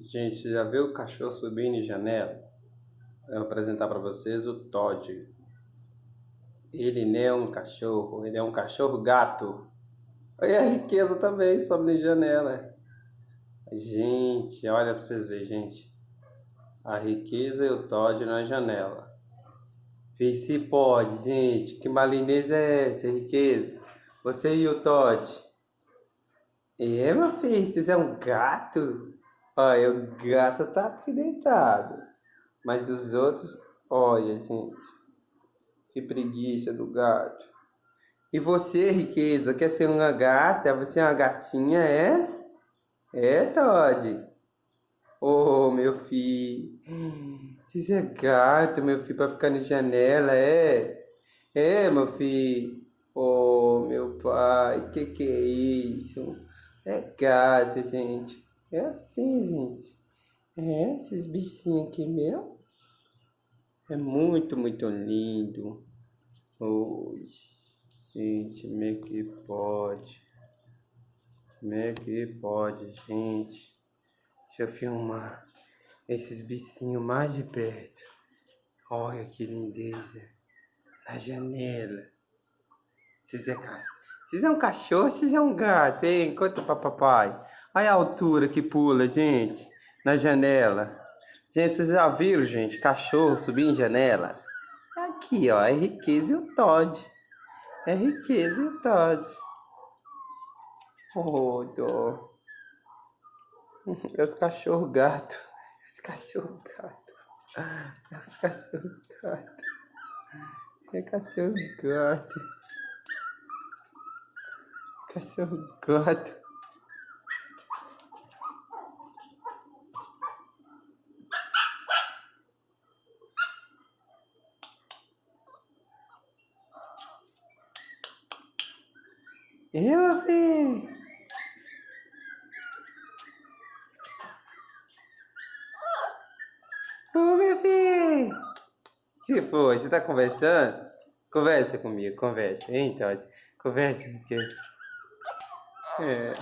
Gente, você já viu o cachorro subindo em janela? Eu vou apresentar para vocês o Todd. Ele não é um cachorro, ele é um cachorro gato. E a riqueza também sobe em janela. Gente, olha para vocês verem, gente. A riqueza e o Todd na janela. Vê se pode, gente. Que malinês é essa, riqueza? Você e o Todd. É, meu filho, vocês é um gato? Olha, o gato tá aqui deitado. Mas os outros, olha, gente. Que preguiça do gato. E você, riqueza, quer ser uma gata? Você é uma gatinha, é? É, Todd? Oh, meu filho. Você é gato, meu filho, pra ficar na janela, é? É, meu filho. Oh, meu pai, que que é isso? É gato, gente. É assim, gente. É, esses bichinhos aqui meu. É muito, muito lindo. Oh, gente, como é que pode? Como é que pode, gente? Deixa eu filmar esses bichinhos mais de perto. Olha que lindeza. Na janela. Vocês é, Vocês é um cachorro, vocês é um gato, hein? Conta pra papai. Olha a altura que pula, gente, na janela. Gente, vocês já viram, gente, cachorro subir em janela? Aqui, ó, é riqueza e o Todd. É riqueza e o Todd. Oh, dó. É os cachorro gato. É os cachorro gato. É os cachorro gato. É cachorro gato. Cachorro gato. Eu, filho. Ô, meu filho. que foi? Você tá conversando? Conversa comigo, conversa. Hein, Todd? Conversa, porque... É...